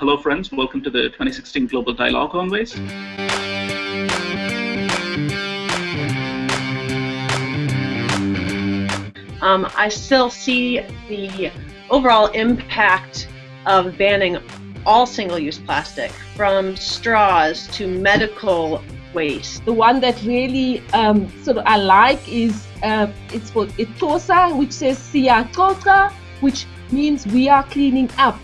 Hello, friends. Welcome to the 2016 Global Dialogue on Waste. Um, I still see the overall impact of banning all single-use plastic, from straws to medical waste. The one that really um, sort of I like is uh, it's called Itosa, which says Siyacoca, which means we are cleaning up.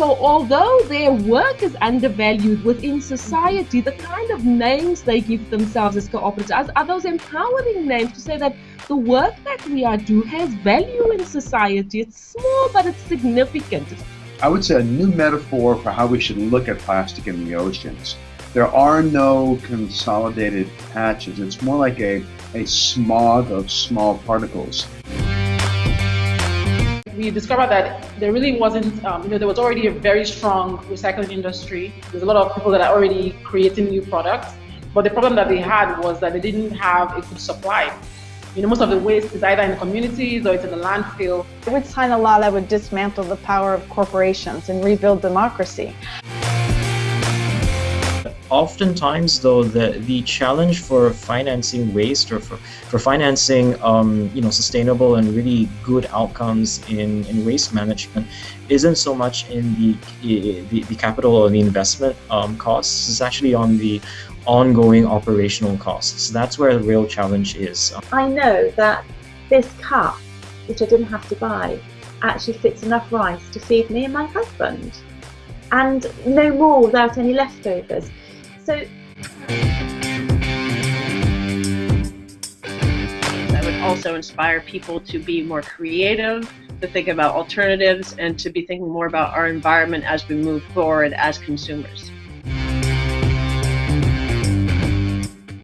So although their work is undervalued within society, the kind of names they give themselves as cooperatives are those empowering names to say that the work that we are doing has value in society. It's small, but it's significant. I would say a new metaphor for how we should look at plastic in the oceans. There are no consolidated patches. It's more like a, a smog of small particles we discovered that there really wasn't, um, you know, there was already a very strong recycling industry. There's a lot of people that are already creating new products, but the problem that they had was that they didn't have a good supply. You know, most of the waste is either in the communities or it's in the landfill. I would sign a law that would dismantle the power of corporations and rebuild democracy. Oftentimes, though, the, the challenge for financing waste or for, for financing um, you know, sustainable and really good outcomes in, in waste management isn't so much in the, the, the capital or the investment um, costs, it's actually on the ongoing operational costs. That's where the real challenge is. I know that this cup, which I didn't have to buy, actually fits enough rice to feed me and my husband. And no more without any leftovers. So I would also inspire people to be more creative, to think about alternatives, and to be thinking more about our environment as we move forward as consumers.